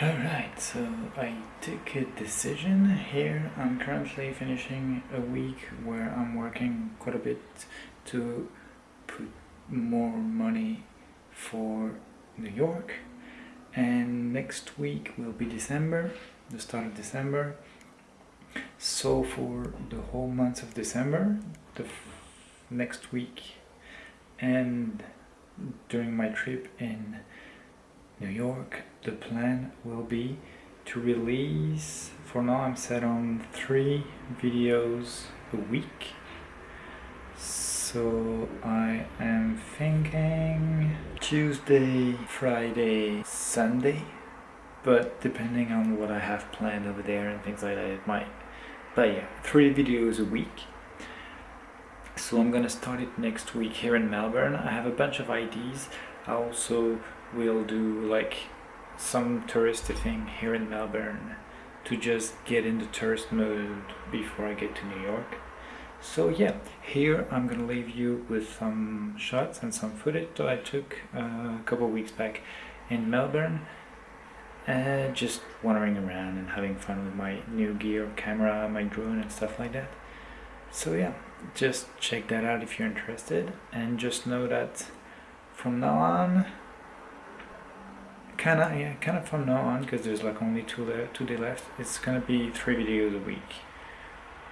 Alright, so I took a decision here. I'm currently finishing a week where I'm working quite a bit to put more money for New York. And next week will be December, the start of December. So for the whole month of December, the next week and during my trip in New York, the plan will be to release, for now I'm set on three videos a week. So I am thinking Tuesday, Friday, Sunday, but depending on what I have planned over there and things like that, it might. But yeah, three videos a week. So I'm gonna start it next week here in Melbourne. I have a bunch of ideas. I also will do like some touristy thing here in Melbourne to just get into tourist mode before I get to New York. So yeah, here I'm gonna leave you with some shots and some footage that I took uh, a couple weeks back in Melbourne. Uh, just wandering around and having fun with my new gear, camera, my drone and stuff like that. So yeah, just check that out if you're interested and just know that from now on? Kind of yeah kind of from now on because there's like only two left two day left. It's gonna be three videos a week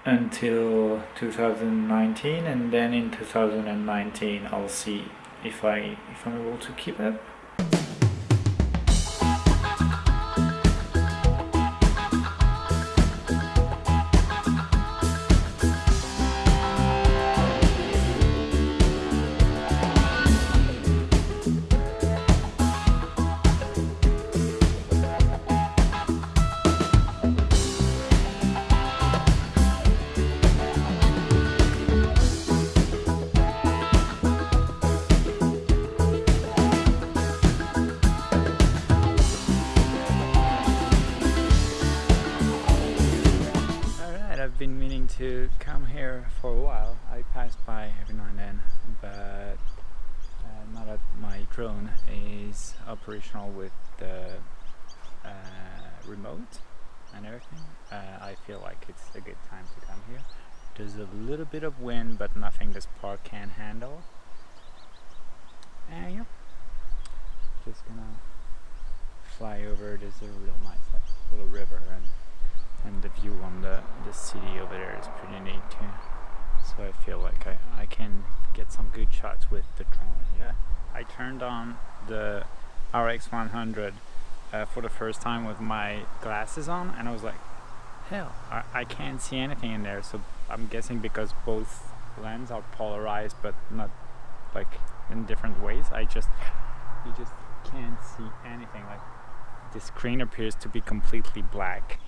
until 2019 and then in 2019 I'll see if I if I'm able to keep up to come here for a while. I pass by every now and then, but uh, now that my drone is operational with the uh, remote and everything, uh, I feel like it's a good time to come here. There's a little bit of wind, but nothing this park can handle. And yeah, just gonna fly over. There's a real nice like, little river and and the view on the, the city over there is pretty neat too. So I feel like I, I can get some good shots with the drone yeah. I turned on the RX100 uh, for the first time with my glasses on and I was like hell I, I can't see anything in there. So I'm guessing because both lenses are polarized but not like in different ways. I just you just can't see anything. Like the screen appears to be completely black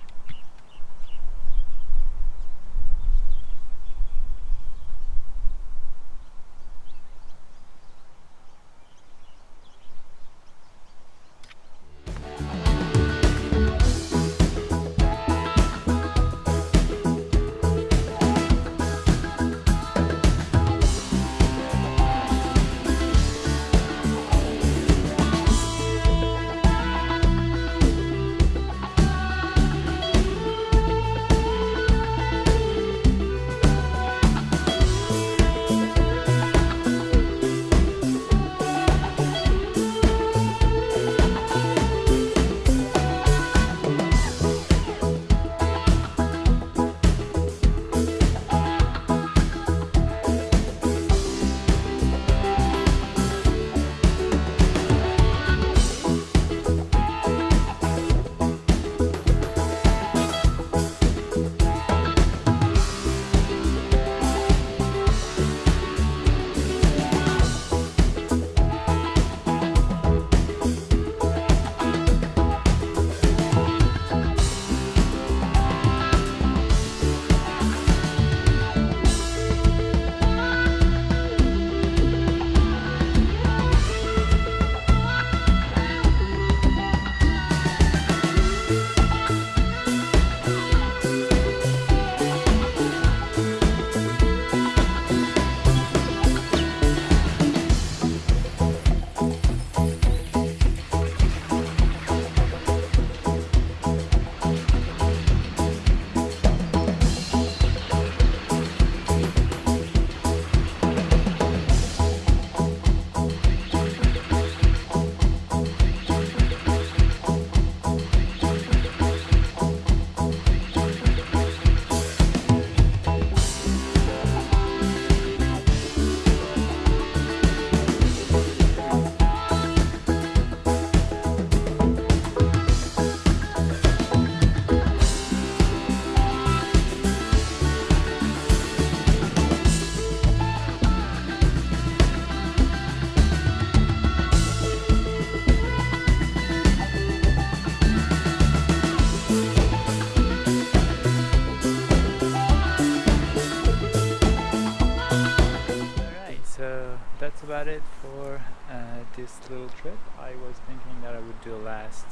this little trip, I was thinking that I would do a last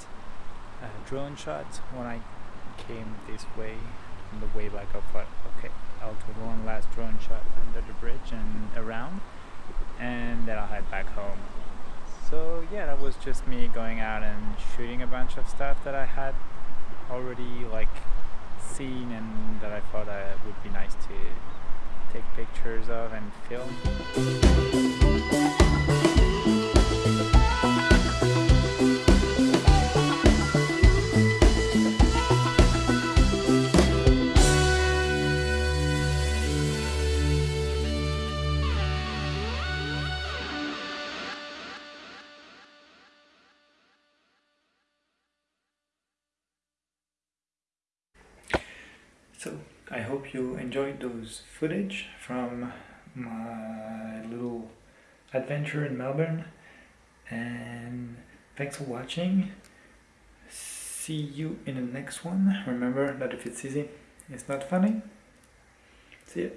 uh, drone shot when I came this way on the way back. I thought, okay, I'll do one last drone shot under the bridge and around, and then I'll head back home. So yeah, that was just me going out and shooting a bunch of stuff that I had already like seen and that I thought uh, would be nice to take pictures of and film. So I hope you enjoyed those footage from my little adventure in Melbourne and thanks for watching. See you in the next one. Remember that if it's easy, it's not funny. See you.